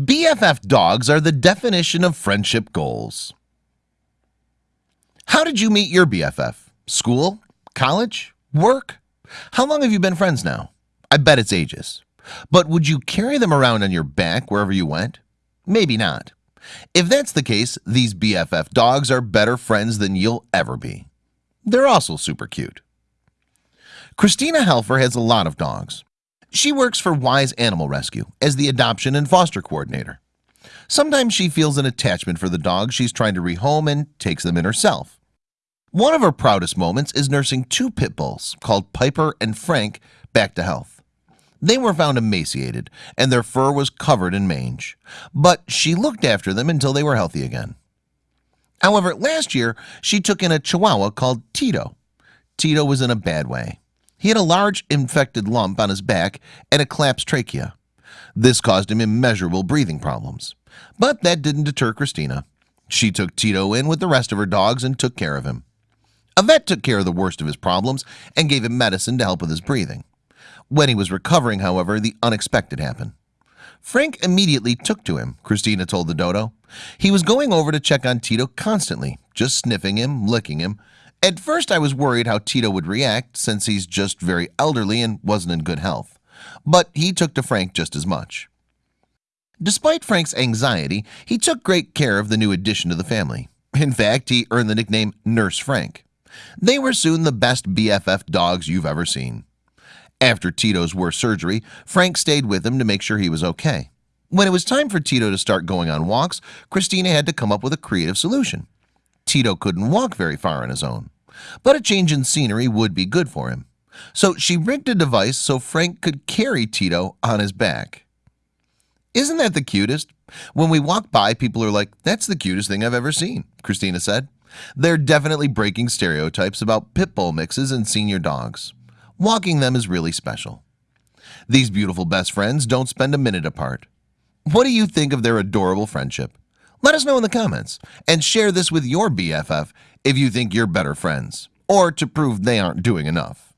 BFF dogs are the definition of friendship goals How did you meet your BFF? School? College? Work? How long have you been friends now? I bet it's ages But would you carry them around on your back wherever you went? Maybe not If that's the case, these BFF dogs are better friends than you'll ever be They're also super cute Christina Helfer has a lot of dogs she works for Wise Animal Rescue as the adoption and foster coordinator. Sometimes she feels an attachment for the dog She's trying to rehome and takes them in herself. One of her proudest moments is nursing two pit bulls called Piper and Frank back to health. They were found emaciated and their fur was covered in mange But she looked after them until they were healthy again. However last year she took in a Chihuahua called Tito. Tito was in a bad way he had a large infected lump on his back and a collapsed trachea. This caused him immeasurable breathing problems. But that didn't deter Christina. She took Tito in with the rest of her dogs and took care of him. A vet took care of the worst of his problems and gave him medicine to help with his breathing. When he was recovering however the unexpected happened. Frank immediately took to him Christina told the dodo. He was going over to check on Tito constantly just sniffing him licking him at first I was worried how Tito would react since he's just very elderly and wasn't in good health. But he took to Frank just as much. Despite Frank's anxiety he took great care of the new addition to the family. In fact, he earned the nickname Nurse Frank. They were soon the best BFF dogs you've ever seen. After Tito's worst surgery Frank stayed with him to make sure he was okay. When it was time for Tito to start going on walks Christina had to come up with a creative solution. Tito couldn't walk very far on his own but a change in scenery would be good for him. So she rigged a device so Frank could carry Tito on his back. Isn't that the cutest? When we walk by people are like that's the cutest thing I've ever seen Christina said. They're definitely breaking stereotypes about pit bull mixes and senior dogs. Walking them is really special. These beautiful best friends don't spend a minute apart. What do you think of their adorable friendship let us know in the comments and share this with your BFF if you think you're better friends or to prove they aren't doing enough